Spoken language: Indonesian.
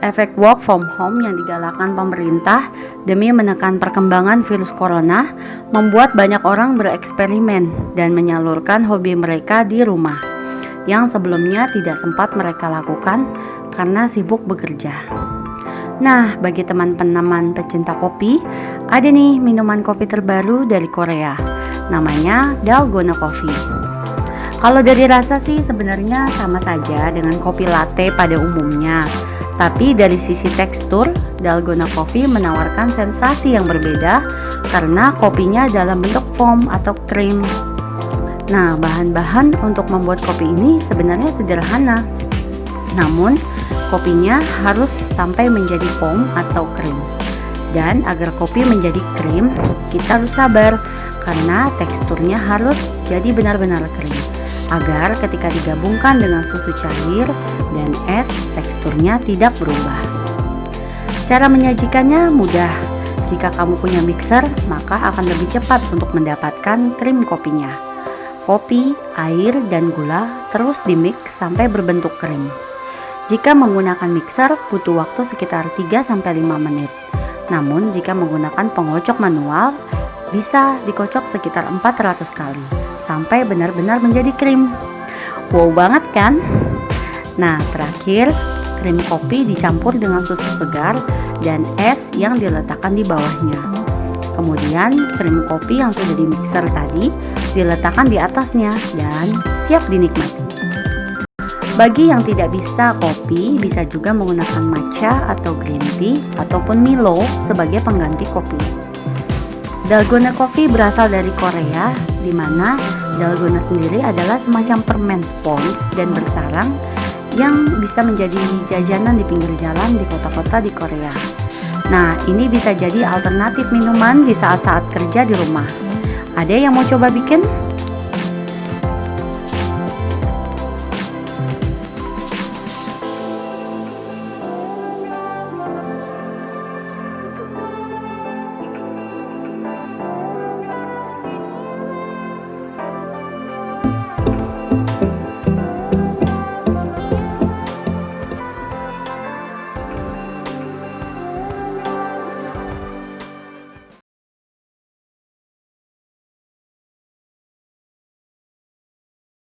efek work from home yang digalakkan pemerintah demi menekan perkembangan virus corona membuat banyak orang bereksperimen dan menyalurkan hobi mereka di rumah yang sebelumnya tidak sempat mereka lakukan karena sibuk bekerja. Nah, bagi teman-teman pecinta kopi, ada nih minuman kopi terbaru dari Korea. Namanya Dalgona Coffee. Kalau dari rasa sih sebenarnya sama saja dengan kopi latte pada umumnya. Tapi dari sisi tekstur, Dalgona Coffee menawarkan sensasi yang berbeda karena kopinya dalam bentuk foam atau krim. Nah, bahan-bahan untuk membuat kopi ini sebenarnya sederhana. Namun, kopinya harus sampai menjadi foam atau krim. Dan agar kopi menjadi krim, kita harus sabar karena teksturnya harus jadi benar-benar krim agar ketika digabungkan dengan susu cair dan es teksturnya tidak berubah. Cara menyajikannya mudah. Jika kamu punya mixer, maka akan lebih cepat untuk mendapatkan krim kopinya. Kopi, air, dan gula terus dimix sampai berbentuk krim. Jika menggunakan mixer, butuh waktu sekitar 3-5 menit. Namun, jika menggunakan pengocok manual, bisa dikocok sekitar 400 kali sampai benar-benar menjadi krim. Wow banget kan? Nah, terakhir krim kopi dicampur dengan susu segar dan es yang diletakkan di bawahnya. Kemudian krim kopi yang sudah di mixer tadi diletakkan di atasnya dan siap dinikmati. Bagi yang tidak bisa kopi, bisa juga menggunakan matcha atau green tea ataupun Milo sebagai pengganti kopi. Dalgona Coffee berasal dari Korea, di mana dalgona sendiri adalah semacam permen spons dan bersarang yang bisa menjadi jajanan di pinggir jalan di kota-kota di Korea. Nah, ini bisa jadi alternatif minuman di saat-saat kerja di rumah. Ada yang mau coba bikin?